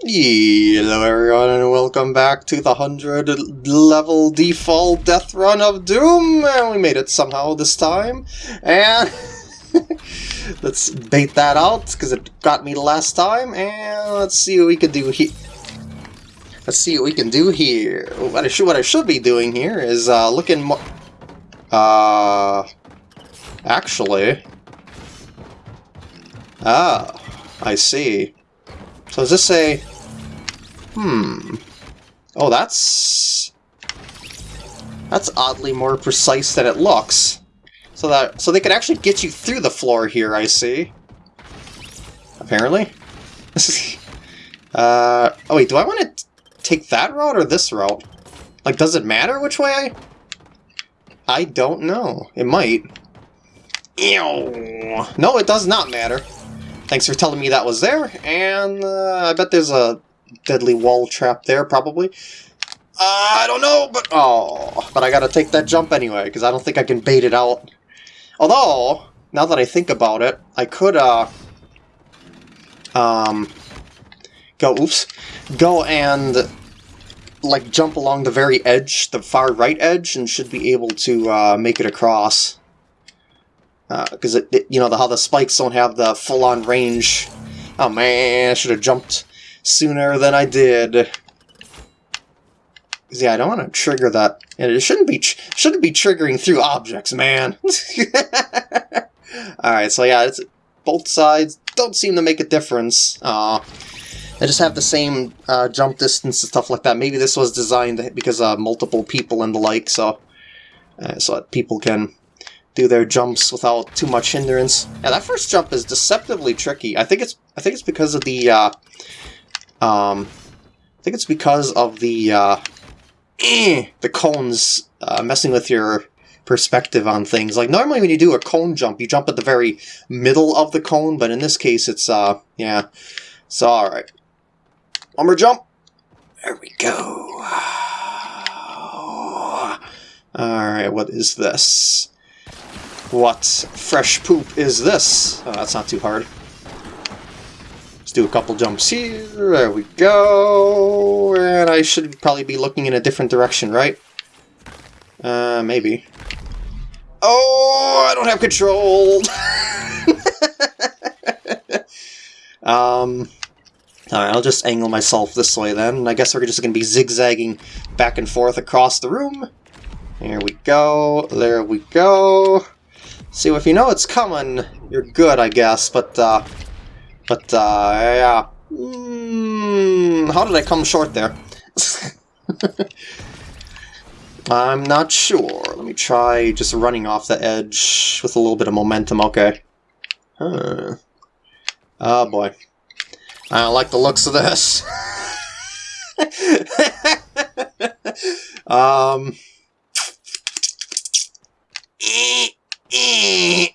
Hello everyone and welcome back to the 100 level default death run of Doom! And we made it somehow this time. And let's bait that out because it got me last time. And let's see what we can do here. Let's see what we can do here. What I should, what I should be doing here is uh, looking more... Uh... Actually... Ah, I see. So does this say... Hmm... Oh, that's... That's oddly more precise than it looks. So that so they could actually get you through the floor here, I see. Apparently. uh, oh wait, do I want to take that route or this route? Like, does it matter which way I... I don't know. It might. Ew. No, it does not matter. Thanks for telling me that was there, and uh, I bet there's a deadly wall trap there, probably. I don't know, but... Oh, but I gotta take that jump anyway, because I don't think I can bait it out. Although, now that I think about it, I could, uh... Um... Go, oops. Go and, like, jump along the very edge, the far right edge, and should be able to, uh, make it across because uh, you know, the, how the spikes don't have the full-on range. Oh man, I should have jumped sooner than I did. Yeah, I don't want to trigger that. It shouldn't be shouldn't be triggering through objects, man. All right, so yeah, it's both sides don't seem to make a difference. Uh, they just have the same uh, jump distance and stuff like that. Maybe this was designed because uh, multiple people and the like, so uh, so that people can do their jumps without too much hindrance. Yeah, that first jump is deceptively tricky. I think it's I think it's because of the uh, um, I think it's because of the uh, eh, the cones uh, messing with your perspective on things. Like normally when you do a cone jump, you jump at the very middle of the cone, but in this case it's uh yeah. So alright. One more jump. There we go. Alright, what is this? What fresh poop is this? Oh, that's not too hard. Let's do a couple jumps here. There we go. And I should probably be looking in a different direction, right? Uh, maybe. Oh, I don't have control! um... Alright, I'll just angle myself this way then. I guess we're just going to be zigzagging back and forth across the room. Here we go. There we go. See, if you know it's coming, you're good, I guess, but, uh... But, uh, yeah. Mm, how did I come short there? I'm not sure. Let me try just running off the edge with a little bit of momentum. Okay. Huh. Oh, boy. I don't like the looks of this. um...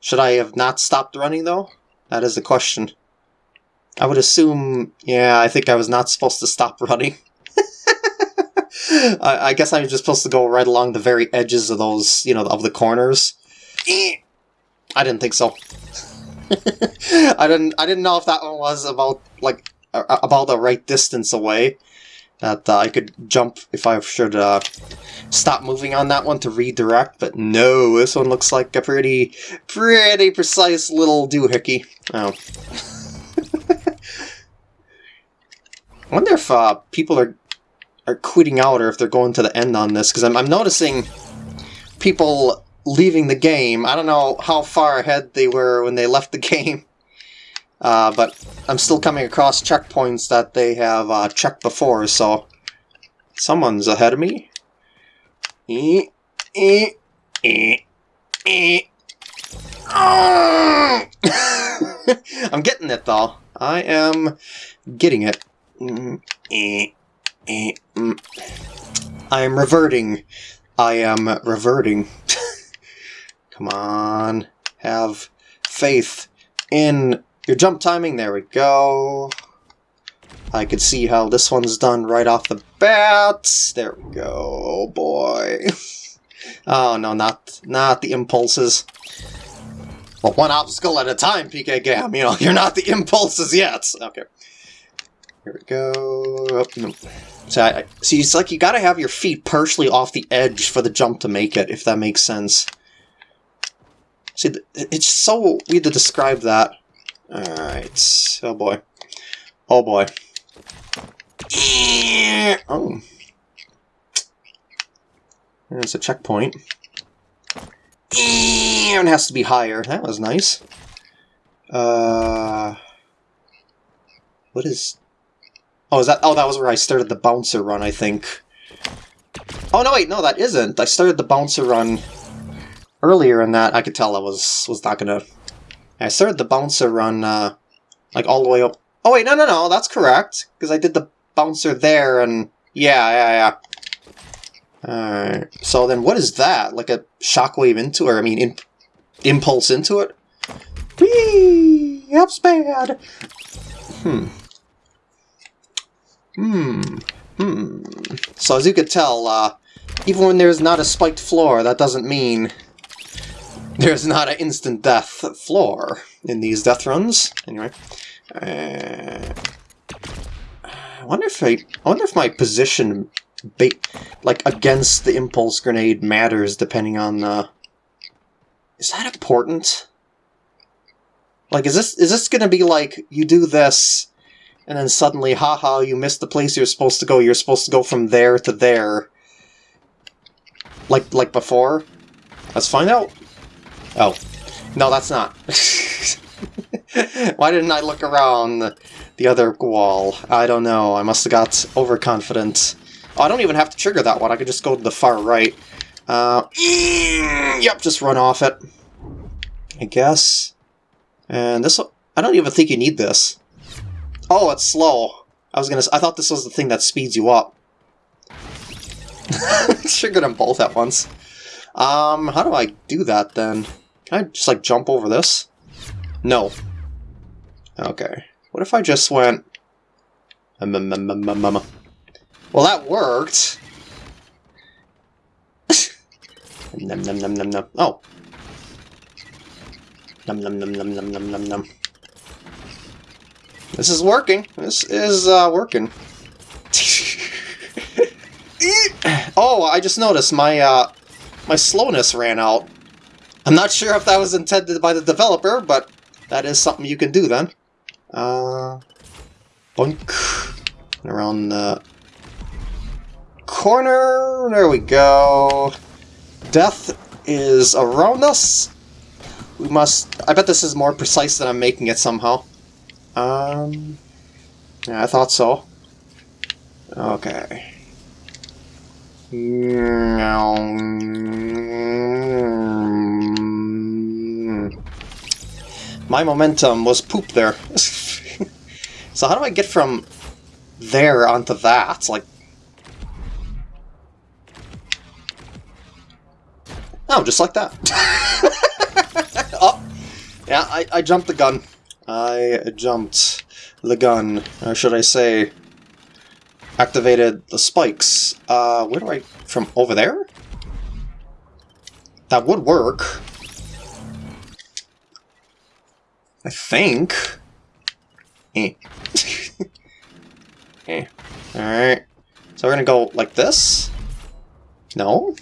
Should I have not stopped running, though? That is the question. I would assume... Yeah, I think I was not supposed to stop running. I, I, guess I'm just supposed to go right along the very edges of those, you know, of the corners. I didn't think so. I didn't. I didn't know if that one was about like about the right distance away that uh, I could jump if I should uh, stop moving on that one to redirect, but no, this one looks like a pretty, pretty precise little doohickey. Oh. I wonder if uh, people are are quitting out or if they're going to the end on this, because I'm, I'm noticing people leaving the game. I don't know how far ahead they were when they left the game. Uh, but I'm still coming across checkpoints that they have uh, checked before, so someone's ahead of me. I'm getting it, though. I am getting it. I am reverting. I am reverting. Come on. Have faith in your jump timing, there we go. I could see how this one's done right off the bat. There we go. Oh boy. oh no, not not the impulses. Well, one obstacle at a time, PK Gam. You know, you're not the impulses yet. Okay. Here we go. Oh, no. So I, see, it's like you gotta have your feet partially off the edge for the jump to make it, if that makes sense. See, it's so weird to describe that. Alright. Oh boy. Oh boy. Oh. There's a checkpoint. And has to be higher. That was nice. Uh, what is... Oh, is that... Oh, that was where I started the bouncer run, I think. Oh, no, wait, no, that isn't. I started the bouncer run earlier in that. I could tell I was, was not gonna... I started the bouncer run, uh, like, all the way up. Oh, wait, no, no, no, that's correct. Because I did the bouncer there, and... Yeah, yeah, yeah. Alright, so then what is that? Like a shockwave into or I mean, in, impulse into it? Whee! That's bad! Hmm. Hmm. Hmm. So as you could tell, uh, even when there's not a spiked floor, that doesn't mean there's not an instant death floor in these death runs. Anyway. Uh, I wonder if I, I wonder if my position like against the impulse grenade matters depending on the. Is that important? Like, is this is this gonna be like you do this, and then suddenly, haha, you missed the place you're supposed to go. You're supposed to go from there to there. Like like before. Let's find out. Oh, no, that's not. Why didn't I look around the, the other wall? I don't know. I must have got overconfident. Oh, I don't even have to trigger that one. I could just go to the far right. Uh, yep, just run off it. I guess. And this, I don't even think you need this. Oh, it's slow. I was gonna. I thought this was the thing that speeds you up. Triggered them both at once. Um, how do I do that then? Can I just like jump over this? No. Okay. What if I just went? Well, that worked. Oh. This is working. This is uh, working. oh, I just noticed my uh, my slowness ran out. I'm not sure if that was intended by the developer, but that is something you can do then. Uh. Around the corner. There we go. Death is around us. We must... I bet this is more precise than I'm making it somehow. Um... Yeah, I thought so. Okay. My momentum was poop there. so how do I get from there onto that? Like, Oh, just like that. oh, yeah, I, I jumped the gun. I jumped the gun, or should I say, activated the spikes. Uh, where do I... from over there? That would work. I think. Eh. eh. Alright. So we're gonna go like this? No?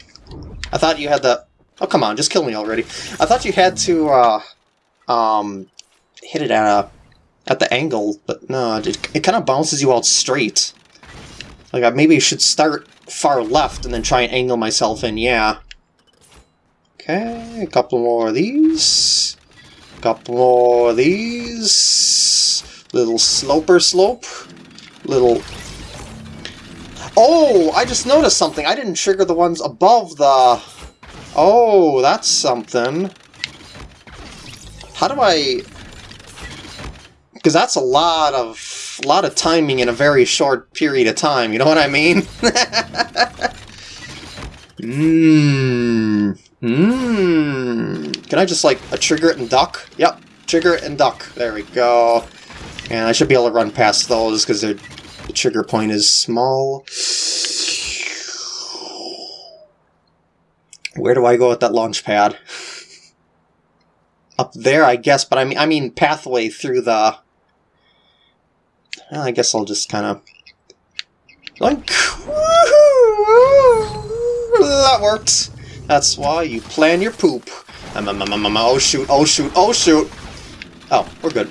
I thought you had the... Oh, come on, just kill me already. I thought you had to, uh, um, hit it at a, at the angle, but no, it, it kind of bounces you out straight. Like, I maybe should start far left and then try and angle myself in, yeah. Okay, a couple more of these. Couple more of these. Little sloper slope. Little... Oh, I just noticed something. I didn't trigger the ones above the Oh, that's something. How do I... Because that's a lot of lot of timing in a very short period of time, you know what I mean? I just, like, a trigger it and duck? Yep, trigger it and duck. There we go. And I should be able to run past those because the trigger point is small. Where do I go with that launch pad? up there, I guess. But I mean, I mean pathway through the. Well, I guess I'll just kind of. Like, that worked. That's why you plan your poop. Um, um, um, oh shoot! Oh shoot! Oh shoot! Oh, we're good.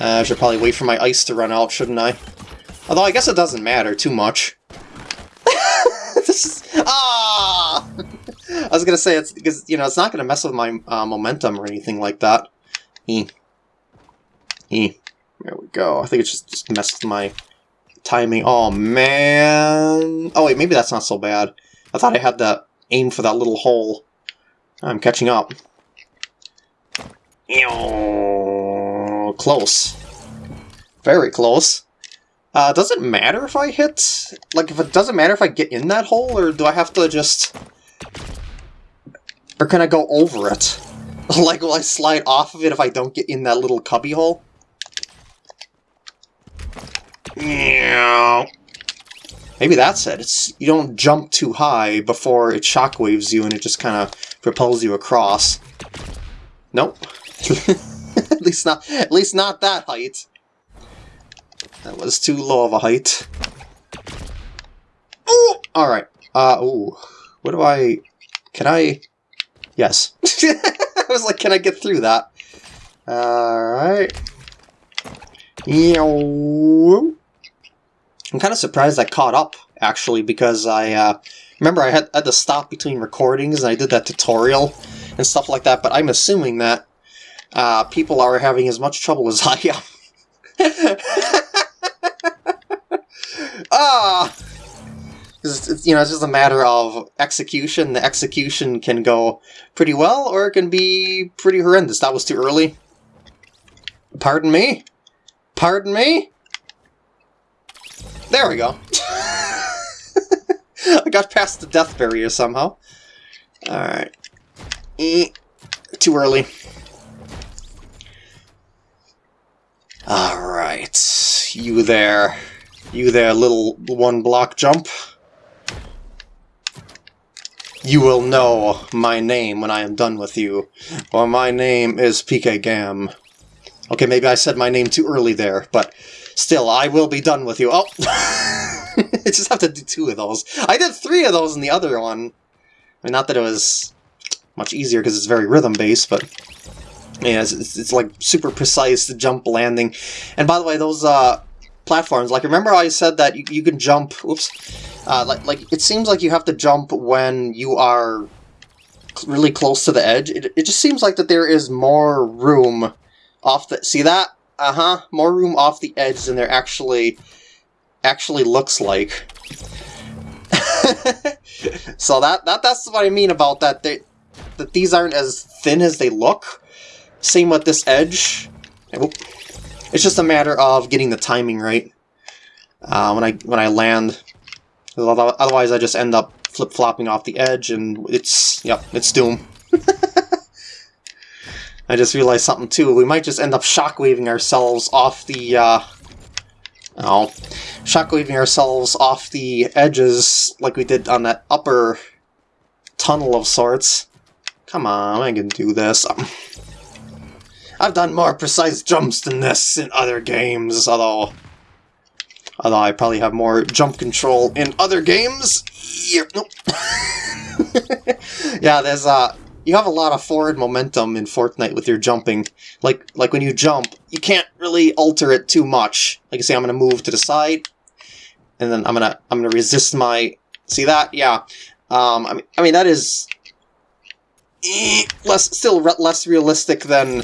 Uh, I should probably wait for my ice to run out, shouldn't I? Although I guess it doesn't matter too much. this is ah. I was gonna say it's because you know it's not gonna mess with my uh, momentum or anything like that. E. E. There we go. I think it just just messed my timing. Oh man. Oh wait, maybe that's not so bad. I thought I had to aim for that little hole. I'm catching up. Close. Very close. Uh, does it matter if I hit? Like, if it doesn't matter if I get in that hole, or do I have to just... Or can I go over it? like, will I slide off of it if I don't get in that little cubby hole? Maybe that's it. It's You don't jump too high before it shockwaves you and it just kind of propels you across. Nope. at least not at least not that height. That was too low of a height. Ooh! Alright. Uh, ooh. What do I... Can I... Yes. I was like, can I get through that? Alright. I'm kind of surprised I caught up, actually, because I... Uh, remember, I had, had to stop between recordings, and I did that tutorial and stuff like that, but I'm assuming that uh, people are having as much trouble as I am. ah! It's, you know, it's just a matter of execution. The execution can go pretty well, or it can be pretty horrendous. That was too early. Pardon me? Pardon me? There we go. I got past the death barrier somehow. Alright. Eh, too early. Alright. You there. You there, little one block jump. You will know my name when I am done with you. Well, my name is PK Gam. Okay, maybe I said my name too early there, but still, I will be done with you. Oh! I just have to do two of those. I did three of those in the other one. I mean, not that it was much easier because it's very rhythm-based, but yeah, it's, it's, it's, like super precise jump landing. And by the way, those uh, platforms. Like, remember I said that you, you can jump, oops, uh, like, like, it seems like you have to jump when you are really close to the edge. It, it just seems like that there is more room off the, see that? Uh-huh, more room off the edge than there actually, actually looks like. so that, that that's what I mean about that, they, that these aren't as thin as they look. Same with this edge. It's just a matter of getting the timing right. Uh, when I when I land, otherwise I just end up flip flopping off the edge, and it's yep, it's doom. I just realized something too. We might just end up shockwaving ourselves off the uh, oh, shockwaving ourselves off the edges like we did on that upper tunnel of sorts. Come on, I can do this. Um, I've done more precise jumps than this in other games, although... Although I probably have more jump control in other games. Yep, nope. yeah, there's uh you have a lot of forward momentum in Fortnite with your jumping. Like like when you jump, you can't really alter it too much. Like I say, I'm gonna move to the side, and then I'm gonna I'm gonna resist my see that? Yeah. Um I mean I mean that is eh, less still re less realistic than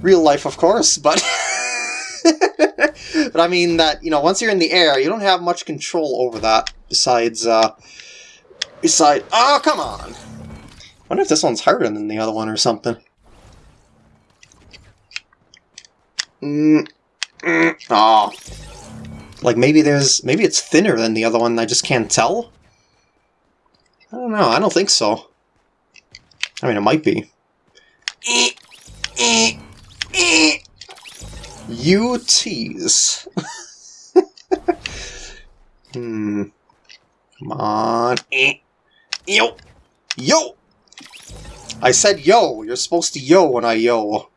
real life, of course, but... but I mean that, you know, once you're in the air, you don't have much control over that, besides, uh... Besides... Oh, come on! Wonder if this one's harder than the other one or something. Mm, mm, oh. Like, maybe there's... Maybe it's thinner than the other one, I just can't tell? I don't know, I don't think so. I mean, it might be. You tease. hmm. Come on. Yo! Yo! I said yo! You're supposed to yo when I yo.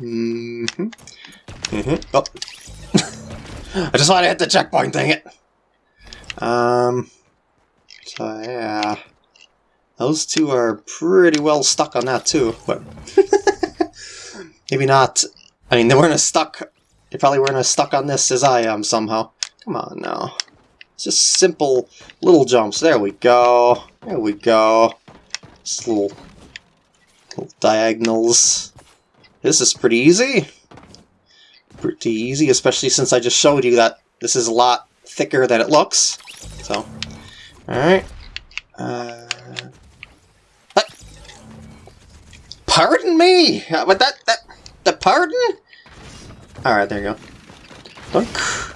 Mm-hmm. Mm-hmm. Oh. I just wanted to hit the checkpoint, dang it! Um... So, yeah... Those two are pretty well stuck on that, too, but... Maybe not. I mean, they weren't as stuck... They probably weren't as stuck on this as I am, somehow. Come on, now. Just simple little jumps. There we go. There we go. Just little, little diagonals. This is pretty easy. Pretty easy, especially since I just showed you that this is a lot thicker than it looks. So, alright. Uh, pardon me! Uh, but that, that, the pardon? Alright, there you go. Dunk.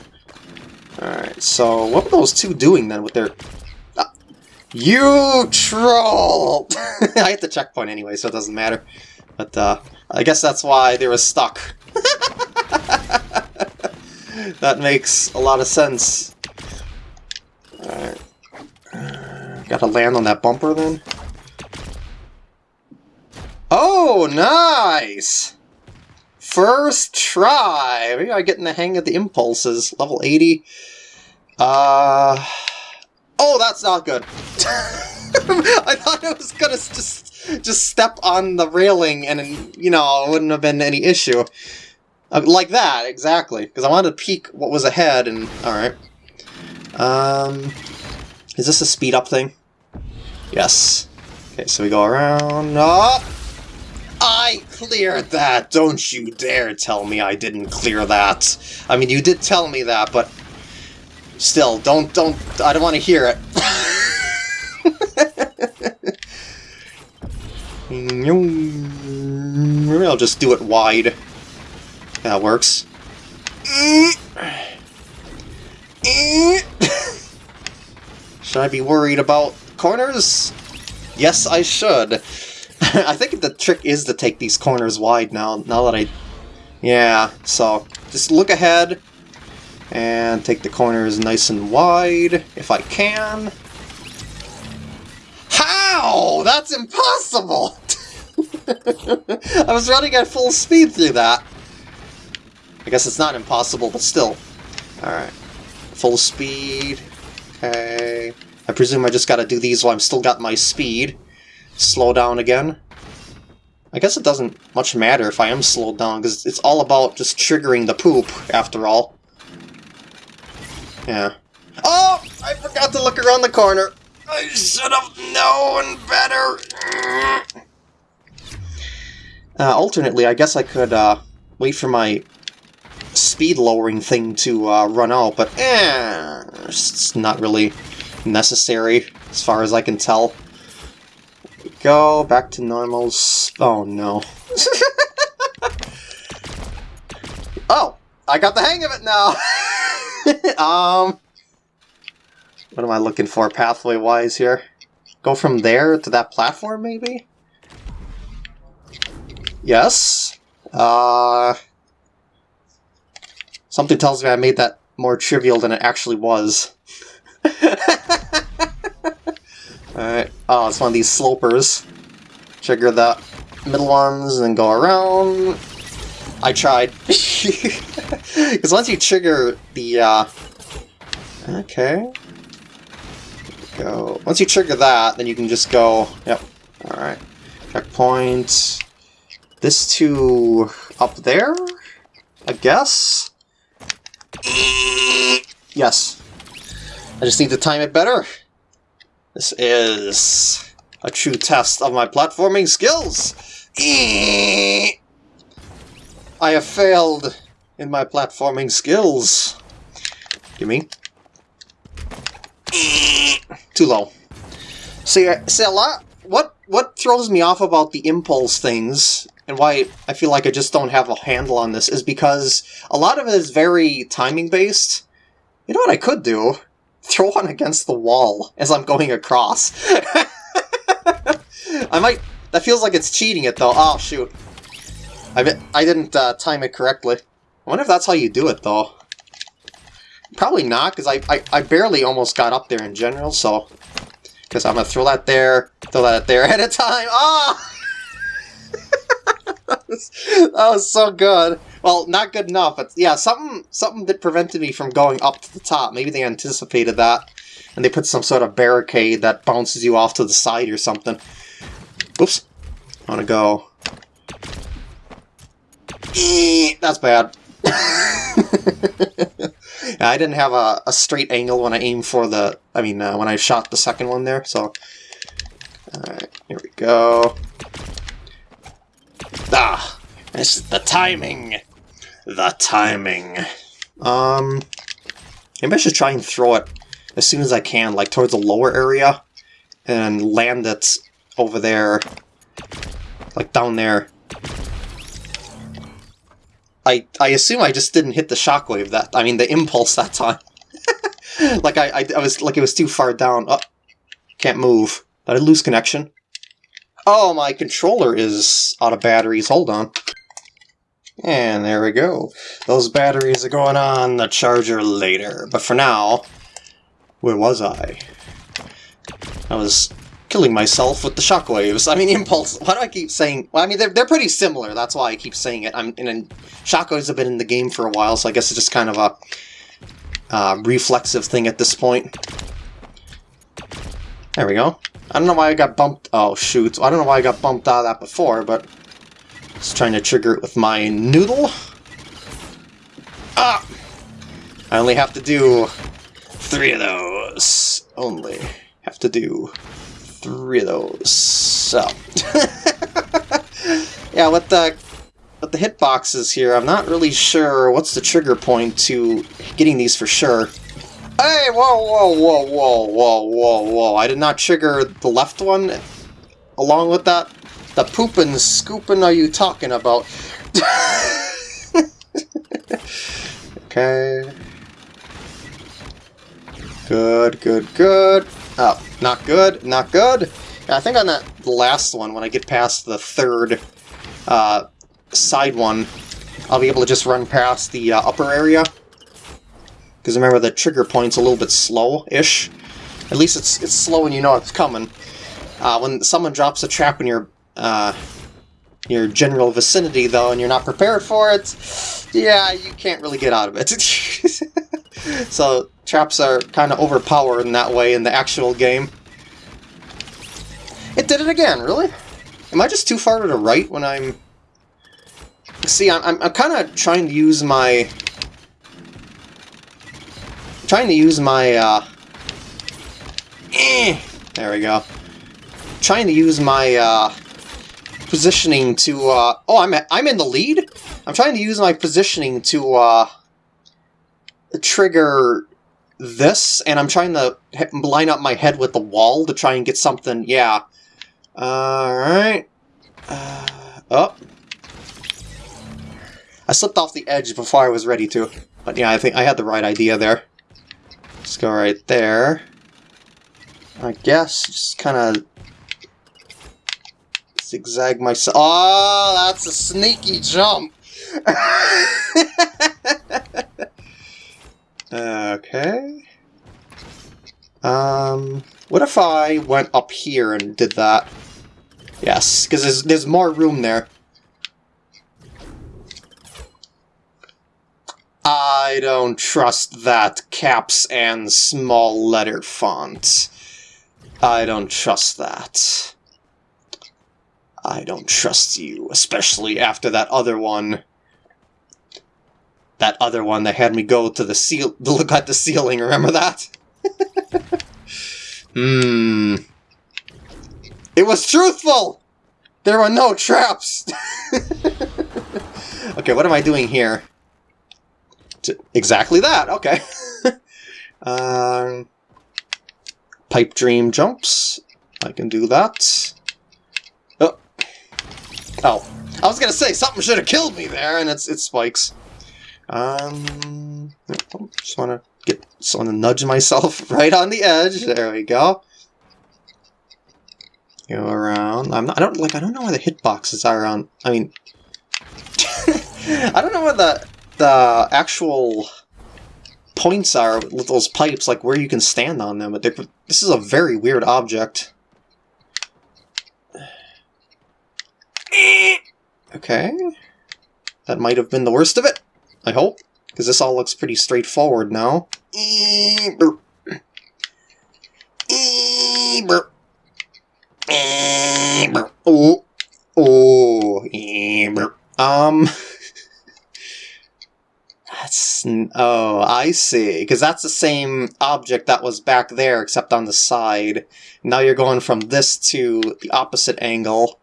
Alright, so what were those two doing then with their... Uh, you troll! I hit the checkpoint anyway, so it doesn't matter. But uh, I guess that's why they were stuck. that makes a lot of sense. Alright. Gotta land on that bumper then. Oh, nice! First try! Maybe I'm getting the hang of the impulses. Level 80. Uh... Oh, that's not good. I thought it was gonna just just step on the railing and, you know, it wouldn't have been any issue. Uh, like that, exactly. Because I wanted to peek what was ahead and... Alright. Um... Is this a speed up thing? Yes. Okay, so we go around... Oh! I cleared that! Don't you dare tell me I didn't clear that! I mean, you did tell me that, but... Still, don't, don't, I don't want to hear it. Maybe I'll just do it wide. That works. Should I be worried about corners? Yes, I should. I think the trick is to take these corners wide now, now that I... Yeah, so just look ahead and take the corners nice and wide, if I can. How? That's impossible! I was running at full speed through that. I guess it's not impossible, but still. Alright. Full speed. Okay. I presume I just gotta do these while I'm still got my speed slow down again. I guess it doesn't much matter if I am slowed down, because it's all about just triggering the poop, after all. Yeah. Oh! I forgot to look around the corner! I should have known better! Uh, alternately, I guess I could uh, wait for my speed lowering thing to uh, run out, but eh, it's not really necessary as far as I can tell go, back to normals. Oh no. oh! I got the hang of it now! um... What am I looking for pathway-wise here? Go from there to that platform, maybe? Yes. Uh... Something tells me I made that more trivial than it actually was. Alright. Oh, it's one of these slopers. Trigger the middle ones and go around. I tried. Because once you trigger the, uh... Okay. Go. Once you trigger that, then you can just go... Yep. Alright. Checkpoint. This to up there? I guess? Yes. I just need to time it better. This is a true test of my platforming skills. I have failed in my platforming skills. Gimme. Too low. See, see a lot. What what throws me off about the impulse things and why I feel like I just don't have a handle on this is because a lot of it is very timing based. You know what I could do? Throw one against the wall as I'm going across. I might... That feels like it's cheating it, though. Oh, shoot. I, I didn't uh, time it correctly. I wonder if that's how you do it, though. Probably not, because I, I, I barely almost got up there in general, so... Because I'm going to throw that there, throw that there at a time. Ah! that was so good. Well, not good enough, but yeah, something something that prevented me from going up to the top. Maybe they anticipated that, and they put some sort of barricade that bounces you off to the side or something. Oops. I want to go. That's bad. I didn't have a, a, straight angle when I aimed for the... I mean, uh, when I shot the second one there, so... Alright, here we go. Ah! It's the timing! The timing. Um... Maybe I should try and throw it as soon as I can, like towards the lower area, and land it over there, like down there. I I assume I just didn't hit the shockwave that I mean the impulse that time. like I, I, I was like it was too far down. Oh, can't move. Did I lose connection? Oh, my controller is out of batteries. Hold on. And there we go. Those batteries are going on the charger later. But for now, where was I? I was killing myself with the shockwaves. I mean, Impulse, why do I keep saying... Well, I mean, they're, they're pretty similar, that's why I keep saying it. I'm in Shockwaves have been in the game for a while, so I guess it's just kind of a uh, reflexive thing at this point. There we go. I don't know why I got bumped... Oh, shoot. I don't know why I got bumped out of that before, but... Just trying to trigger it with my noodle. Ah! I only have to do three of those. Only have to do three of those. So, yeah, with the with the hitboxes here, I'm not really sure what's the trigger point to getting these for sure. Hey, whoa, whoa, whoa, whoa, whoa, whoa, whoa! I did not trigger the left one along with that. The pooping, scooping are you talking about? okay. Good, good, good. Oh, not good, not good. I think on that last one, when I get past the third uh, side one, I'll be able to just run past the uh, upper area. Because remember, the trigger point's a little bit slow-ish. At least it's it's slow and you know it's coming. Uh, when someone drops a trap in your uh, your general vicinity, though, and you're not prepared for it, yeah, you can't really get out of it. so traps are kind of overpowered in that way in the actual game. It did it again, really? Am I just too far to the right when I'm... See, I'm, I'm, I'm kind of trying to use my... Trying to use my, uh... Eh, there we go. Trying to use my, uh... Positioning to, uh... Oh, I'm, I'm in the lead? I'm trying to use my positioning to, uh... Trigger this, and I'm trying to line up my head with the wall to try and get something, yeah. Alright. Uh, oh. I slipped off the edge before I was ready to. But yeah, I think I had the right idea there. Just go right there. I guess, just kind of zigzag myself. Oh, that's a sneaky jump! Okay. Um, what if I went up here and did that? Yes, because there's, there's more room there. I don't trust that caps and small letter font. I don't trust that. I don't trust you, especially after that other one that other one that had me go to the to look at the ceiling. Remember that? Hmm. it was truthful. There were no traps. okay, what am I doing here? Exactly that. Okay. um, pipe dream jumps. I can do that. Oh. Oh. I was gonna say something should have killed me there, and it's it spikes. Um, just want to get, just want to nudge myself right on the edge. There we go. Go around. I'm not, I don't like. I don't know where the hitboxes are on. I mean, I don't know where the the actual points are with those pipes, like where you can stand on them. But this is a very weird object. Okay. That might have been the worst of it. I hope. Because this all looks pretty straightforward now. Oh. Oh. Um... Oh, I see. Because that's the same object that was back there, except on the side. Now you're going from this to the opposite angle.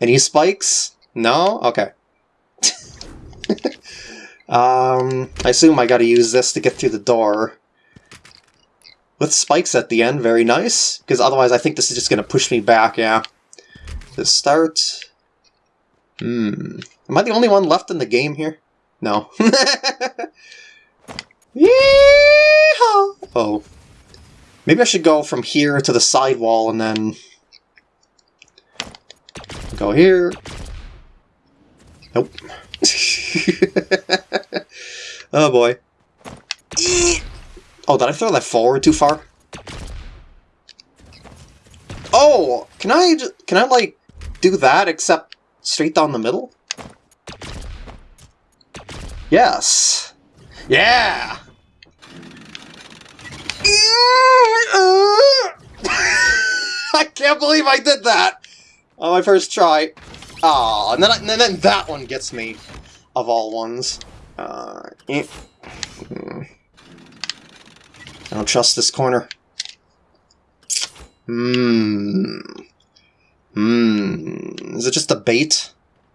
Any spikes? No? Okay. um, I assume I gotta use this to get through the door. With spikes at the end, very nice. Because otherwise I think this is just gonna push me back, yeah. To start... Hmm. Am I the only one left in the game here? No. Yeehaw! Oh. Maybe I should go from here to the sidewall and then... Go here. Nope. oh boy. Oh, did I throw that forward too far? Oh! Can I can I like do that except straight down the middle? Yes. Yeah! I can't believe I did that! On my first try. Ah, and then, and then that one gets me, of all ones. Uh, eh. I don't trust this corner. Hmm. Hmm. Is it just a bait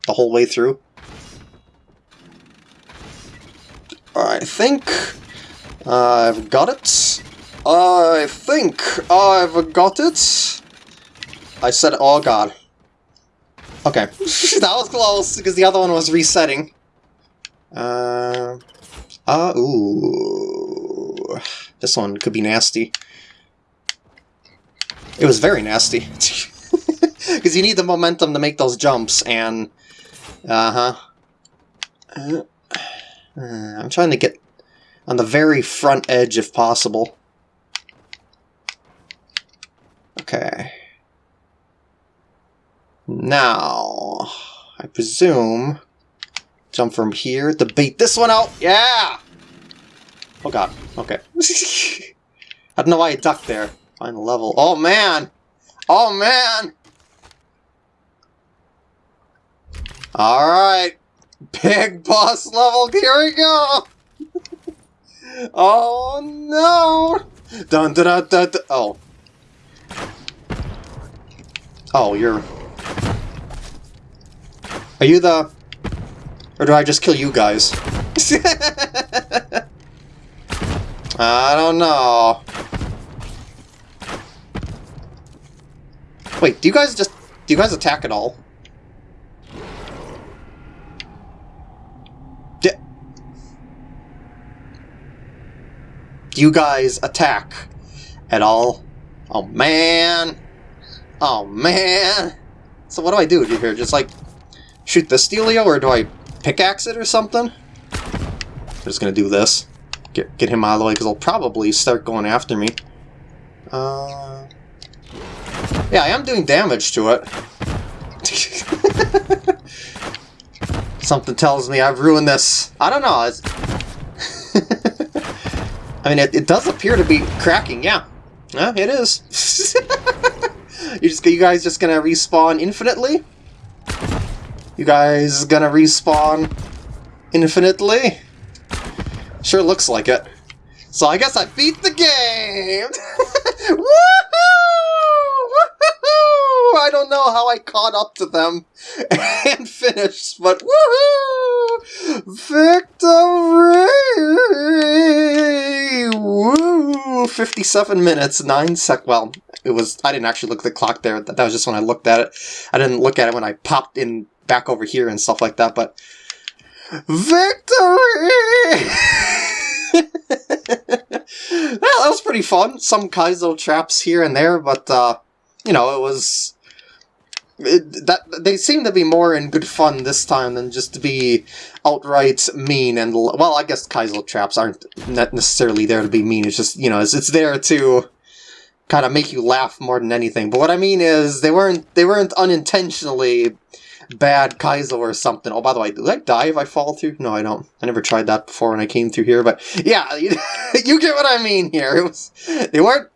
the whole way through? I think I've got it. I think I've got it. I said, oh god. Okay, that was close, because the other one was resetting. Uh, uh, ooh. This one could be nasty. It was very nasty. Because you need the momentum to make those jumps, and... Uh-huh. Uh, uh, I'm trying to get on the very front edge if possible. Okay. Now, I presume, jump from here to bait this one out. Yeah! Oh god, okay. I don't know why I ducked there. Find the level. Oh man! Oh man! Alright. Big boss level, here we go! oh no! Dun dun dun dun! Oh. Oh, you're... Are you the... Or do I just kill you guys? I don't know. Wait, do you guys just... Do you guys attack at all? You guys attack at all? Oh man! Oh man! So what do I do here? Just like shoot the Steelio or do I pickaxe it or something? I'm just gonna do this. Get, get him out of the way because he'll probably start going after me. Uh, yeah, I am doing damage to it. Something tells me I've ruined this. I don't know. I mean, it, it does appear to be cracking, yeah. Yeah, it is. you just you guys just gonna respawn infinitely? You guys gonna respawn infinitely? Sure looks like it. So I guess I beat the game! Woohoo! I don't know how I caught up to them and finished, but woohoo! Victory! Woo! 57 minutes, 9 sec- well, it was- I didn't actually look at the clock there, that was just when I looked at it. I didn't look at it when I popped in back over here and stuff like that, but... Victory! well, that was pretty fun. Some Kaizo traps here and there, but, uh, you know, it was... It, that They seem to be more in good fun this time than just to be outright mean and... Well, I guess Kaizo traps aren't necessarily there to be mean. It's just, you know, it's, it's there to kind of make you laugh more than anything. But what I mean is, they weren't they weren't unintentionally bad Kaizo or something. Oh, by the way, do I die if I fall through? No, I don't. I never tried that before when I came through here, but yeah, you, you get what I mean here. It was, they weren't,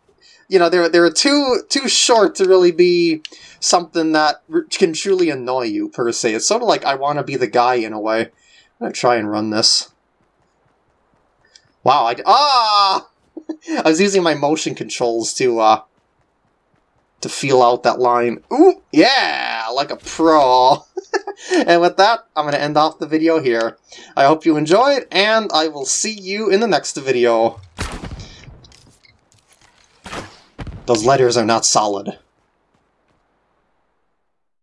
you know, they're they were too, too short to really be something that can truly annoy you, per se. It's sort of like I want to be the guy in a way. I'm to try and run this. Wow, I, ah! I was using my motion controls to, uh, to feel out that line. Ooh, yeah, like a pro. and with that, I'm going to end off the video here. I hope you enjoyed, and I will see you in the next video. Those letters are not solid.